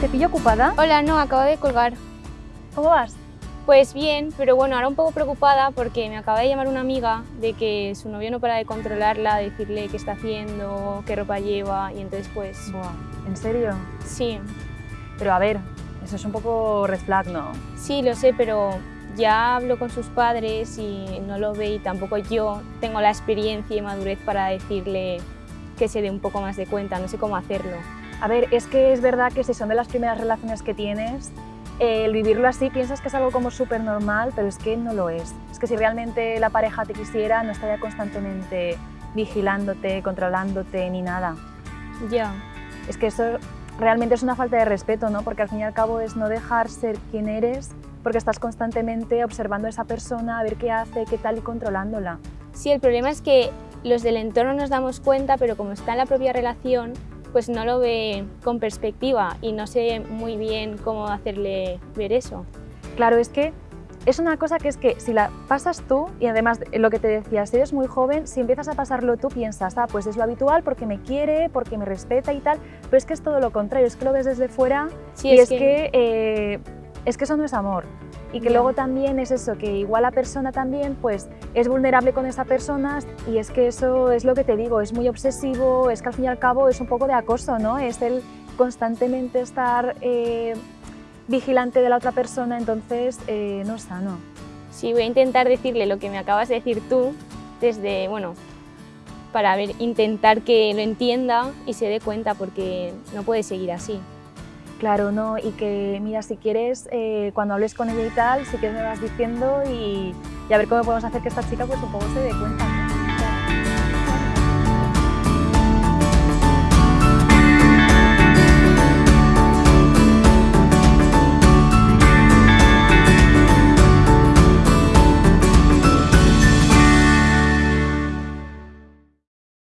¿te pillo ocupada? Hola, no, acabo de colgar. ¿Cómo vas? Pues bien, pero bueno, ahora un poco preocupada porque me acaba de llamar una amiga de que su novio no para de controlarla, decirle qué está haciendo, qué ropa lleva y entonces pues... Buah, ¿en serio? Sí, Pero a ver, eso es un poco red flag, ¿no? sí, lo sé, pero ya hablo con sus padres y no lo ve y tampoco yo tengo la experiencia y madurez para decirle que se dé un poco más de cuenta, no sé cómo hacerlo. A ver, es que es verdad que si son de las primeras relaciones que tienes, eh, el vivirlo así piensas que es algo como súper normal, pero es que no lo es. Es que si realmente la pareja te quisiera, no estaría constantemente vigilándote, controlándote, ni nada. Ya, Es que eso realmente es una falta de respeto, ¿no? Porque al fin y al cabo es no dejar ser quien eres, porque estás constantemente observando a esa persona, a ver qué hace, qué tal y controlándola. sí, el problema es que los del entorno nos damos cuenta, pero como está en la propia relación, pues no lo ve con perspectiva y no sé muy bien cómo hacerle ver eso. Claro, es que es una cosa que es que si la pasas tú, y además de lo que te decía, si eres muy joven, si empiezas a pasarlo tú, piensas, ah, pues es lo habitual porque me quiere, porque me respeta y tal, pero es que es todo lo contrario, es que lo ves desde fuera Sí, y es es, que- que, eh, es que eso no es amor. Y que luego también es eso, que igual la persona también pues es vulnerable con esa persona y es que eso es lo que te digo, es muy obsesivo, es que al fin y al cabo es un poco de acoso, ¿no? Es el constantemente estar eh, vigilante de la otra persona, entonces eh, no es sano. Sí, voy a intentar decirle lo que me acabas de decir tú, desde, bueno, para ver, intentar que lo entienda y se dé cuenta, porque no puede seguir así. Claro, no, y que mira, si quieres, eh, cuando hables con ella y tal, si quieres me vas diciendo y, y, a ver cómo podemos hacer que esta chica pues un poco se dé cuenta.